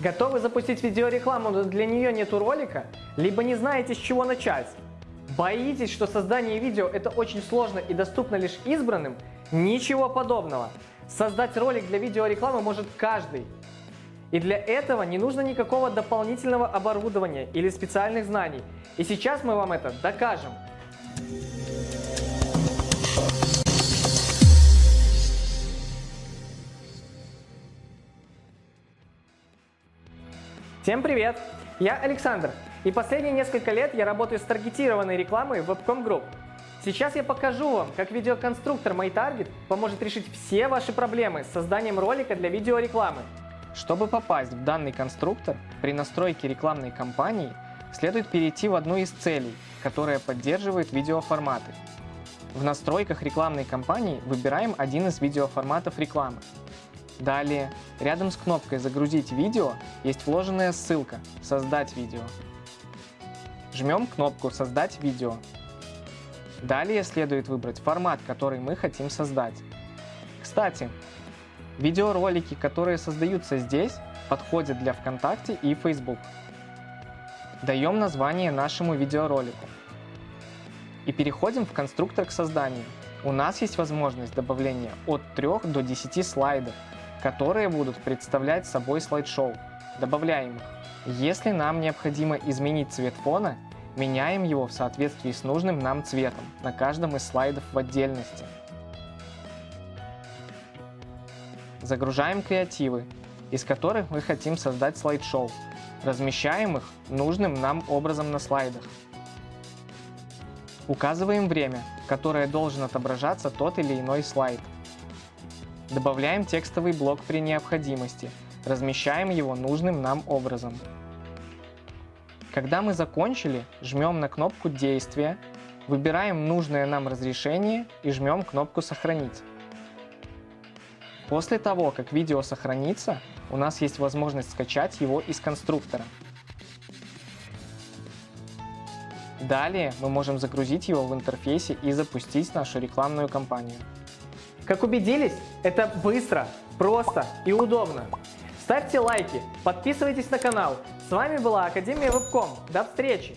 Готовы запустить видеорекламу, но для нее нету ролика? Либо не знаете, с чего начать? Боитесь, что создание видео это очень сложно и доступно лишь избранным? Ничего подобного. Создать ролик для видеорекламы может каждый. И для этого не нужно никакого дополнительного оборудования или специальных знаний. И сейчас мы вам это докажем. Всем привет! Я Александр, и последние несколько лет я работаю с таргетированной рекламой в Webcom Group. Сейчас я покажу вам, как видеоконструктор MyTarget поможет решить все ваши проблемы с созданием ролика для видеорекламы. Чтобы попасть в данный конструктор, при настройке рекламной кампании следует перейти в одну из целей, которая поддерживает видеоформаты. В настройках рекламной кампании выбираем один из видеоформатов рекламы. Далее, рядом с кнопкой «Загрузить видео» есть вложенная ссылка «Создать видео». Жмем кнопку «Создать видео». Далее следует выбрать формат, который мы хотим создать. Кстати, видеоролики, которые создаются здесь, подходят для ВКонтакте и Facebook. Даем название нашему видеоролику. И переходим в конструктор к созданию. У нас есть возможность добавления от 3 до 10 слайдов, которые будут представлять собой слайд-шоу. Добавляем их. Если нам необходимо изменить цвет фона, меняем его в соответствии с нужным нам цветом на каждом из слайдов в отдельности. Загружаем креативы, из которых мы хотим создать слайд-шоу. Размещаем их нужным нам образом на слайдах. Указываем время, которое должен отображаться тот или иной слайд. Добавляем текстовый блок при необходимости, размещаем его нужным нам образом. Когда мы закончили, жмем на кнопку «Действия», выбираем нужное нам разрешение и жмем кнопку «Сохранить». После того, как видео сохранится, у нас есть возможность скачать его из конструктора. Далее мы можем загрузить его в интерфейсе и запустить нашу рекламную кампанию. Как убедились, это быстро, просто и удобно. Ставьте лайки, подписывайтесь на канал. С вами была Академия Вебком. До встречи!